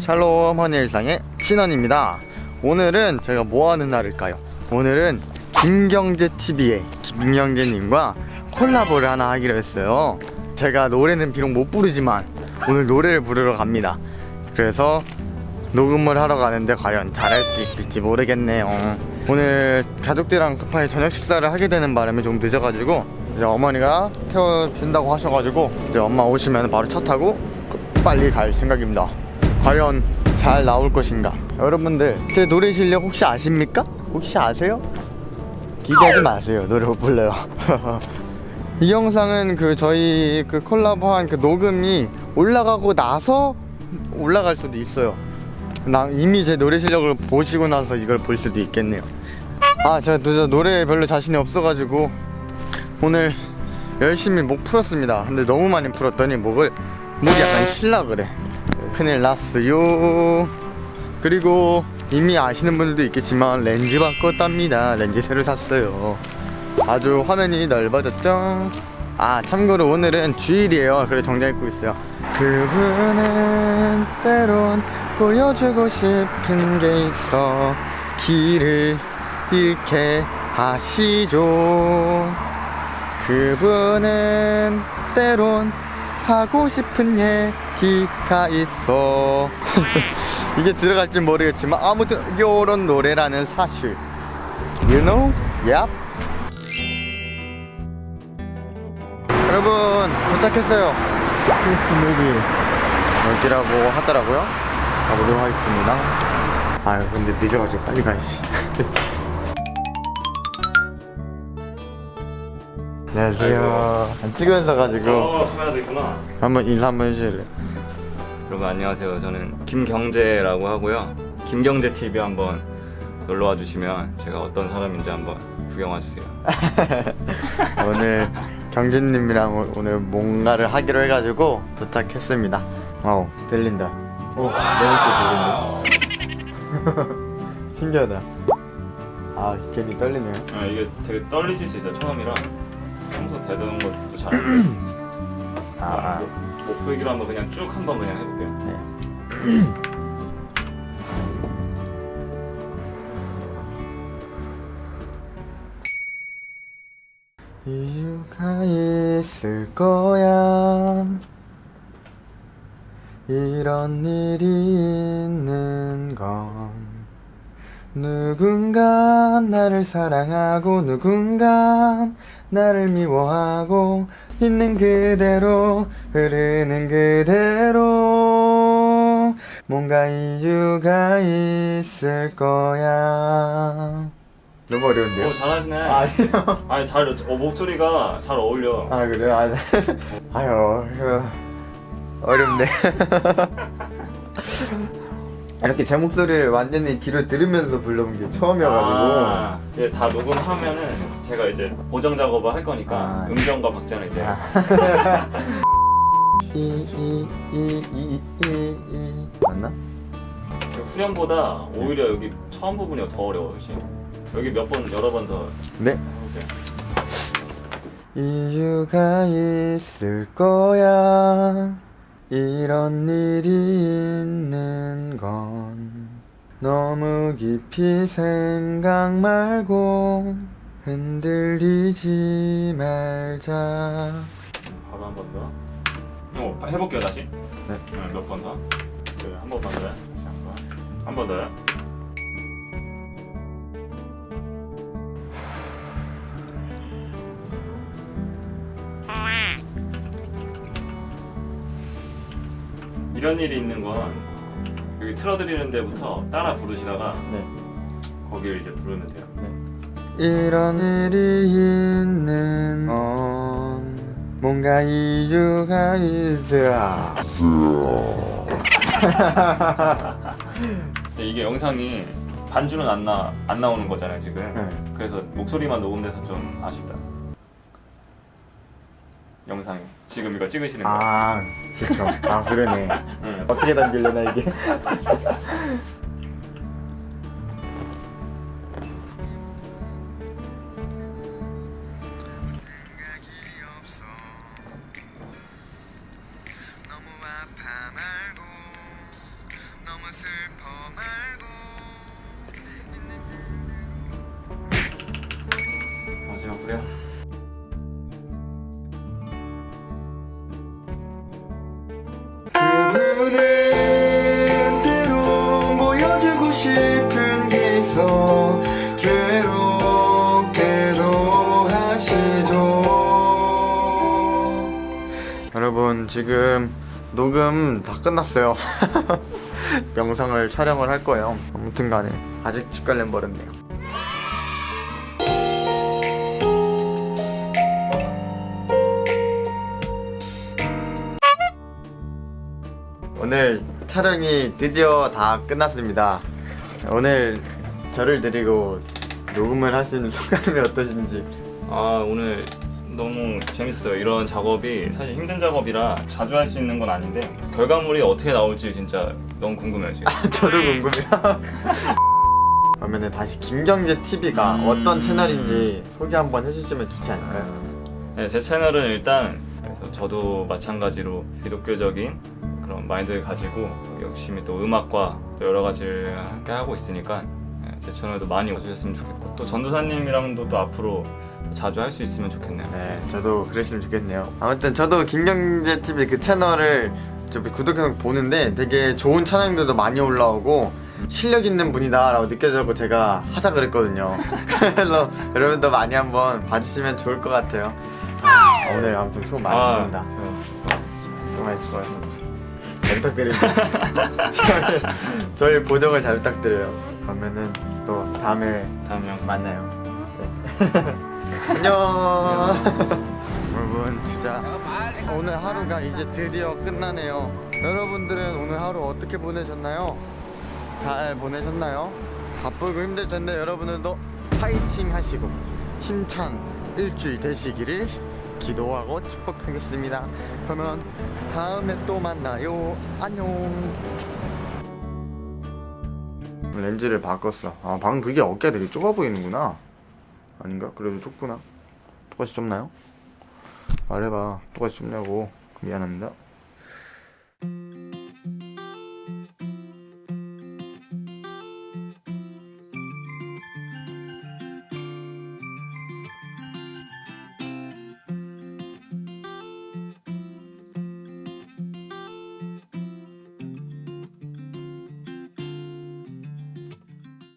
샬롬 허니 일상의 신원입니다. 오늘은 저희가 뭐 하는 날일까요? 오늘은 김경재TV의 김경재님과 콜라보를 하나 하기로 했어요. 제가 노래는 비록 못 부르지만 오늘 노래를 부르러 갑니다. 그래서 녹음을 하러 가는데 과연 잘할 수 있을지 모르겠네요. 오늘 가족들이랑 급하게 저녁 식사를 하게 되는 바람에 좀 늦어가지고 이제 어머니가 태워준다고 하셔가지고 이제 엄마 오시면 바로 차 타고 빨리 갈 생각입니다. 과연 잘 나올 것인가? 여러분들 제 노래 실력 혹시 아십니까? 혹시 아세요? 기대하지 마세요. 노래 못 불러요. 이 영상은 그 저희 그 콜라보한 그 녹음이 올라가고 나서 올라갈 수도 있어요. 나 이미 제 노래 실력을 보시고 나서 이걸 볼 수도 있겠네요. 아, 제가 저 노래에 별로 자신이 없어가지고 오늘 열심히 목 풀었습니다. 근데 너무 많이 풀었더니 목을 목이 약간 쉴라 그래. 큰일 났어요. 그리고 이미 아시는 분들도 있겠지만 렌즈 바꿨답니다. 렌즈 새로 샀어요. 아주 화면이 넓어졌죠. 아 참고로 오늘은 주일이에요. 그래 정장 입고 있어요. 그분은 때론 보여주고 싶은 게 있어 길을 잃게 하시죠. 그분은 때론 하고 싶은 얘기가 있어. 이게 들어갈지 모르겠지만 아무튼 요런 노래라는 사실. You know? Yep. 여러분 도착했어요. 크리스 무비 여기라고 하더라고요. 가보도록 하겠습니다. 아유 근데 늦어가지고 빨리 가야지 안녕하세요 안 찍으면서 가지고 어 카메라도 있구나 한번 인사 한번 해주실래요? 여러분 안녕하세요 저는 김경재라고 하고요 김경재 TV 한번 놀러 와 주시면 제가 어떤 사람인지 한번 구경 와 주세요 오늘 경진님이랑 오- 오늘 뭔가를 하기로 해가지고 도착했습니다. 어우 들린다. 오 너무 들리는데. 신기하다. 아 괜히 떨리네요. 아 이게 되게 떨리실 수 있어요 처음이라 평소 되던 것도 잘 아, 아. 목, 목 풀기로 한번 그냥 쭉 한번 그냥 해볼게요 네. 이유가 있을 거야. 이런 일이 있는 건 누군가 나를 사랑하고 누군가 나를 미워하고 있는 그대로 흐르는 그대로. 뭔가 이유가 있을 거야. 너무 어려운데요? 오 잘하시네. 아니요. 아니 잘 어, 목소리가 잘 어울려. 아 그래요? 아, 아유 이거 어렵네 이렇게 제 목소리를 완전히 귀로 들으면서 불러본 게 처음이어가지고. 아, 이제 다 녹음하면은 제가 이제 보정 작업을 할 거니까 아. 음정과 박자는 이제 아. 이이이이이이 맞나? 그 후렴보다 오히려 여기 처음 부분이 더 어려워 시 여기 몇 번 여러 번 더. 네. 해볼게요 이유가 있을 거야 이런 일이 있는 건 너무 깊이 생각 말고 흔들리지 말자 바로 한 번 더. 어, 해볼게요 다시. 네. 몇번 더. 네, 한 번만 더요. 한번 더요. 이런 일이 있는 건 여기 틀어드리는 데부터 따라 부르시다가 네. 거기를 이제 부르면 돼요. 이런 일이 있는 건 뭔가 이유가 있어 근데 이게 영상이 반주는 안, 나, 안 나오는 거잖아요 지금 네. 그래서 목소리만 녹음돼서 좀 아쉽다 영상 지금 이거 찍으시는 거예요 아 그쵸 아 그러네. 응. 어떻게 담길려나 이게? 어, 마지막으로요? 게 있어 괴롭게도 하시죠. 여러분 지금 녹음 다 끝났어요. 영상을 촬영을 할 거예요. 아무튼 간에 아직 집 갈렘 버렸네요. 오늘 촬영이 드디어 다 끝났습니다. 오늘 저를 데리고 녹음을 할수 있는 소감이 어떠신지. 아 오늘 너무 재밌어요. 이런 작업이 사실 힘든 작업이라 자주 할 수 있는 건 아닌데 결과물이 어떻게 나올지 진짜 너무 궁금해요 지금. 저도 궁금해요. 그러면 다시 김경재 TV가 음. 어떤 채널인지 소개 한번 해주시면 좋지 않을까요? 네, 제 채널은 일단 그래서 저도 마찬가지로 기독교적인 그런 마인드를 가지고 열심히 또 음악과 또 여러 가지를 함께 하고 있으니까 네, 제 채널도 많이 와주셨으면 좋겠고 또 전도사님이랑도 또 앞으로 또 자주 할 수 있으면 좋겠네요. 네, 저도 그랬으면 좋겠네요. 아무튼 저도 김경재 TV 그 채널을 좀 구독해서 보는데 되게 좋은 찬양들도 많이 올라오고 실력 있는 분이다 라고 느껴져서 제가 하자 그랬거든요. 그래서 여러분도 많이 한번 봐주시면 좋을 것 같아요. 아, 오늘 아무튼 수고 많으셨습니다. 아, 수고 많으셨습니다. 잘 부탁드립니다. 저희, 고정을 잘 부탁드려요. 그러면은 또 다음에 다음 영 만나요. 네. 안녕. 여러분 진짜 오늘 하루가 이제 드디어 끝나네요. 여러분들은 오늘 하루 어떻게 보내셨나요? 잘 보내셨나요? 바쁘고 힘들 텐데 여러분들도 파이팅 하시고 힘찬 일주일 되시기를 기도하고 축복하겠습니다. 그러면 다음에 또 만나요. 안녕. 렌즈를 바꿨어. 아, 방금 그게 어깨가 되게 좁아 보이는구나. 아닌가? 그래도 좁구나. 똑같이 좁나요? 말해봐. 똑같이 좁냐고. 미안합니다.